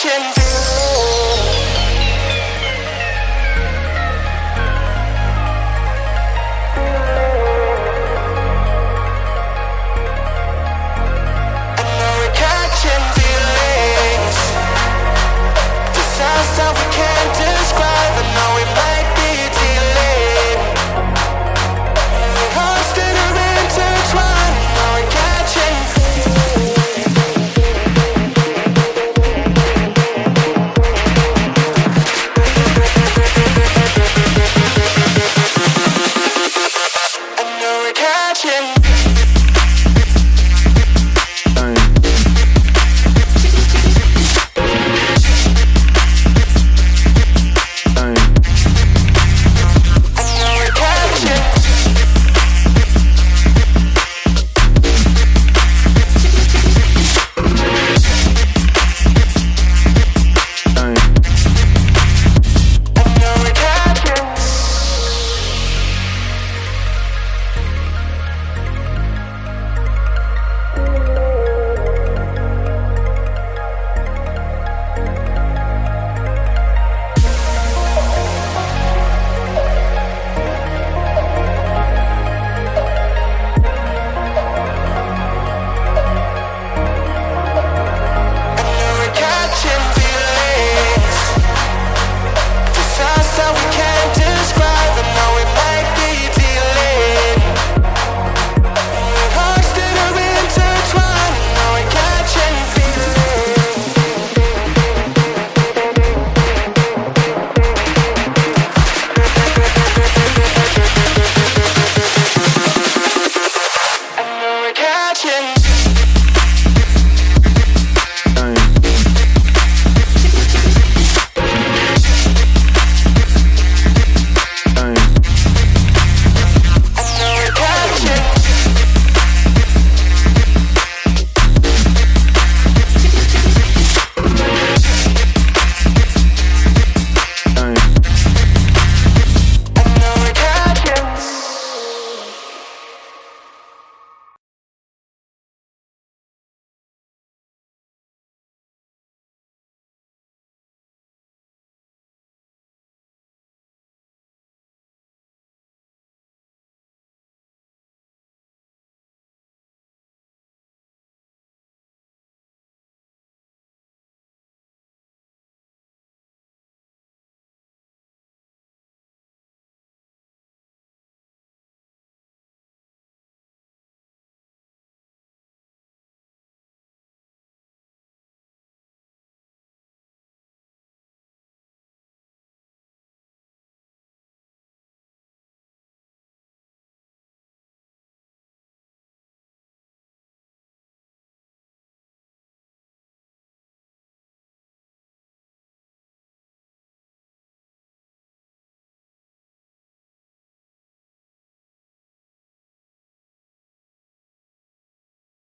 can feel